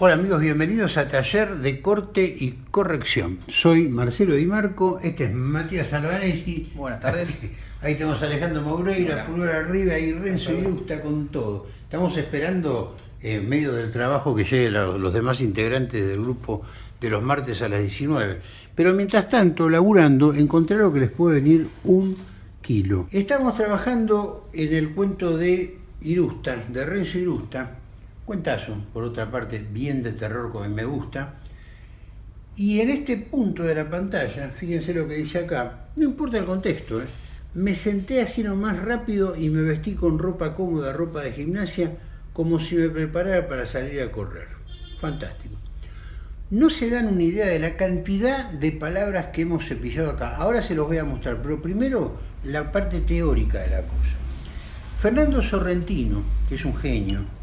Hola amigos, bienvenidos a Taller de Corte y Corrección. Soy Marcelo Di Marco, este es Matías Albanesi. Buenas tardes. Ahí tenemos a Alejandro Moureira, Pulgar arriba y Renzo Irusta con todo. Estamos esperando, en medio del trabajo, que lleguen los demás integrantes del grupo de los martes a las 19. Pero mientras tanto, laburando, encontré algo que les puede venir un kilo. Estamos trabajando en el cuento de Irusta, de Renzo Irusta, Cuentazo, por otra parte, bien de terror como me gusta. Y en este punto de la pantalla, fíjense lo que dice acá, no importa el contexto, ¿eh? me senté así nomás rápido y me vestí con ropa cómoda, ropa de gimnasia, como si me preparara para salir a correr. Fantástico. No se dan una idea de la cantidad de palabras que hemos cepillado acá. Ahora se los voy a mostrar, pero primero la parte teórica de la cosa. Fernando Sorrentino, que es un genio,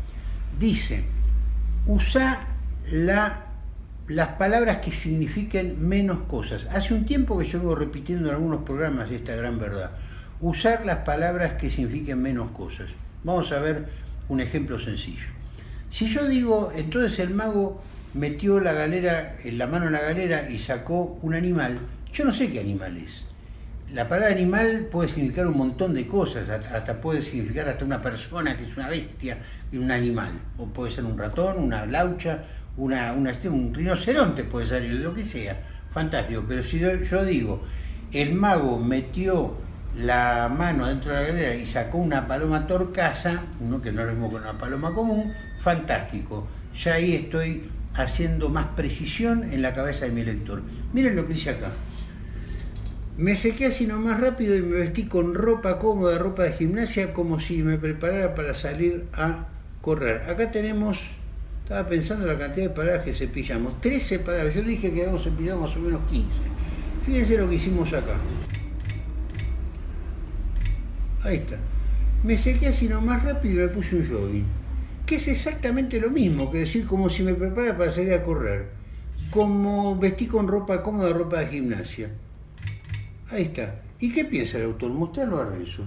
dice, usa la, las palabras que signifiquen menos cosas. Hace un tiempo que yo vengo repitiendo en algunos programas esta gran verdad. Usar las palabras que signifiquen menos cosas. Vamos a ver un ejemplo sencillo. Si yo digo, entonces el mago metió la galera, la mano en la galera y sacó un animal, yo no sé qué animal es. La palabra animal puede significar un montón de cosas, hasta puede significar hasta una persona que es una bestia y un animal, o puede ser un ratón, una laucha, una, un rinoceronte puede ser, lo que sea, fantástico, pero si yo, digo, el mago metió la mano dentro de la galera y sacó una paloma torcaza, uno que no es lo mismo que una paloma común, fantástico, ya ahí estoy haciendo más precisión en la cabeza de mi lector. Miren lo que dice acá. Me sequé así nomás rápido y me vestí con ropa cómoda, ropa de gimnasia, como si me preparara para salir a correr. Acá tenemos, estaba pensando la cantidad de palabras que cepillamos, 13 palabras, yo dije que habíamos cepillado más o menos 15. Fíjense lo que hicimos acá. Ahí está. Me sequé así nomás rápido y me puse un jogging. Que es exactamente lo mismo que decir como si me preparara para salir a correr. Como vestí con ropa cómoda, ropa de gimnasia. Ahí está. ¿Y qué piensa el autor? Mostrarlo a Renzo.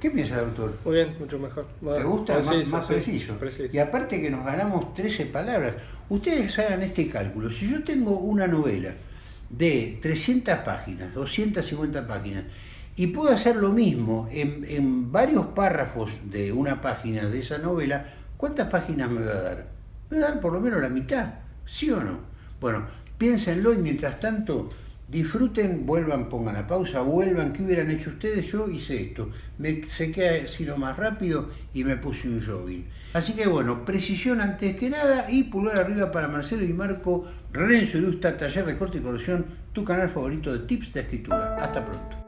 ¿Qué piensa el autor? Muy bien, mucho mejor. ¿Te gusta? más, preciso. Y aparte que nos ganamos 13 palabras. Ustedes hagan este cálculo. Si yo tengo una novela de 300 páginas, 250 páginas, y puedo hacer lo mismo en, en varios párrafos de una página de esa novela, ¿cuántas páginas me va a dar? Me va a dar por lo menos la mitad, ¿sí o no? Bueno, piénsenlo y mientras tanto Disfruten, vuelvan, pongan la pausa, vuelvan, ¿qué hubieran hecho ustedes? Yo hice esto, me sequé lo más rápido y me puse un jogging. Así que bueno, precisión antes que nada y pulgar arriba para Marcelo y Marco, Renzo Irusta, Taller de Corte y Corrección, tu canal favorito de tips de escritura. Hasta pronto.